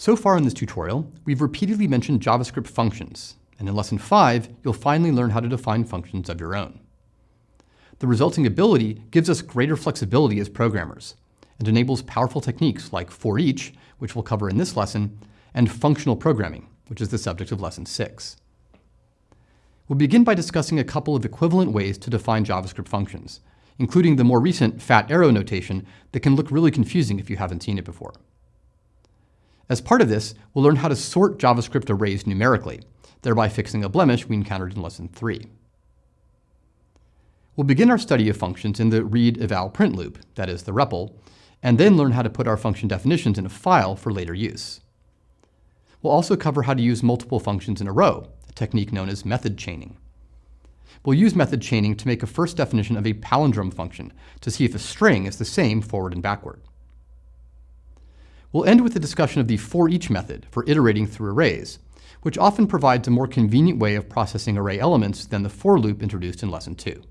So far in this tutorial, we've repeatedly mentioned JavaScript functions, and in Lesson 5, you'll finally learn how to define functions of your own. The resulting ability gives us greater flexibility as programmers, and enables powerful techniques like for each, which we'll cover in this lesson, and functional programming, which is the subject of Lesson 6. We'll begin by discussing a couple of equivalent ways to define JavaScript functions, including the more recent fat arrow notation that can look really confusing if you haven't seen it before. As part of this, we'll learn how to sort JavaScript arrays numerically, thereby fixing a blemish we encountered in Lesson 3. We'll begin our study of functions in the read eval print loop, that is the REPL, and then learn how to put our function definitions in a file for later use. We'll also cover how to use multiple functions in a row, a technique known as method chaining. We'll use method chaining to make a first definition of a palindrome function to see if a string is the same forward and backward. We'll end with a discussion of the for each method for iterating through arrays, which often provides a more convenient way of processing array elements than the for loop introduced in Lesson 2.